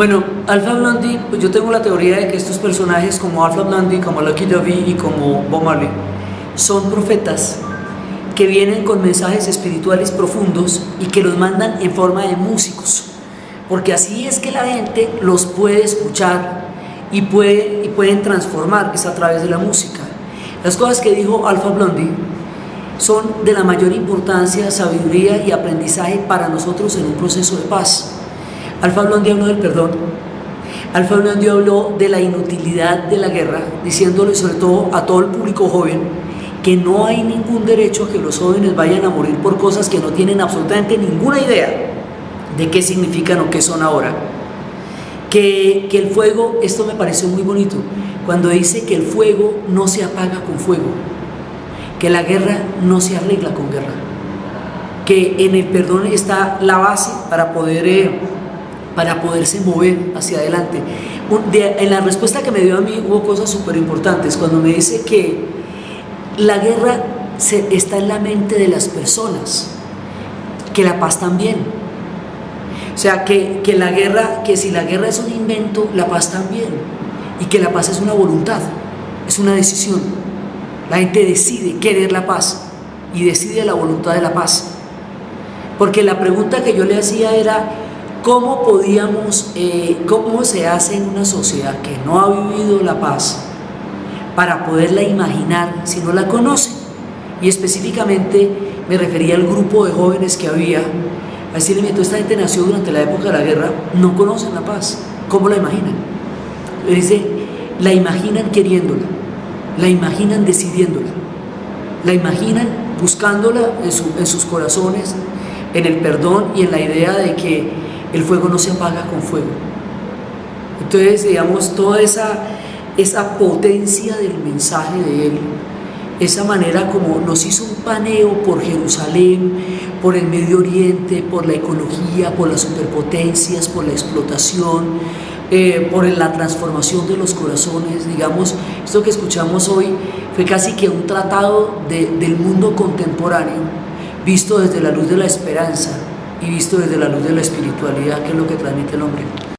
Bueno, Alpha Blondie, pues yo tengo la teoría de que estos personajes como Alpha Blondie, como Lucky Dovey y como Bob Marley son profetas que vienen con mensajes espirituales profundos y que los mandan en forma de músicos, porque así es que la gente los puede escuchar y, puede, y pueden transformar, es a través de la música. Las cosas que dijo Alpha Blondie son de la mayor importancia, sabiduría y aprendizaje para nosotros en un proceso de paz. Alfa Blondie habló del perdón, Alfa habló de la inutilidad de la guerra, diciéndole sobre todo a todo el público joven que no hay ningún derecho a que los jóvenes vayan a morir por cosas que no tienen absolutamente ninguna idea de qué significan o qué son ahora. Que, que el fuego, esto me pareció muy bonito, cuando dice que el fuego no se apaga con fuego, que la guerra no se arregla con guerra, que en el perdón está la base para poder... Eh, para poderse mover hacia adelante. en la respuesta que me dio a mí hubo cosas súper importantes. Cuando me dice que la guerra está en la mente de las personas, que la paz también. O sea, que, que la guerra, que si la guerra es un invento, la paz también. Y que la paz es una voluntad, es una decisión. La gente decide querer la paz y decide la voluntad de la paz. Porque la pregunta que yo le hacía era, ¿Cómo podíamos, eh, cómo se hace en una sociedad que no ha vivido la paz para poderla imaginar si no la conoce? Y específicamente me refería al grupo de jóvenes que había, a decirle, toda esta gente nació durante la época de la guerra, no conocen la paz, ¿cómo la imaginan? Le dice, la imaginan queriéndola, la imaginan decidiéndola, la imaginan buscándola en sus corazones, en el perdón y en la idea de que el fuego no se apaga con fuego. Entonces, digamos, toda esa, esa potencia del mensaje de Él, esa manera como nos hizo un paneo por Jerusalén, por el Medio Oriente, por la ecología, por las superpotencias, por la explotación, eh, por la transformación de los corazones, digamos, esto que escuchamos hoy fue casi que un tratado del mundo contemporáneo, visto desde la luz de la esperanza, y visto desde la luz de la espiritualidad, que es lo que transmite el hombre.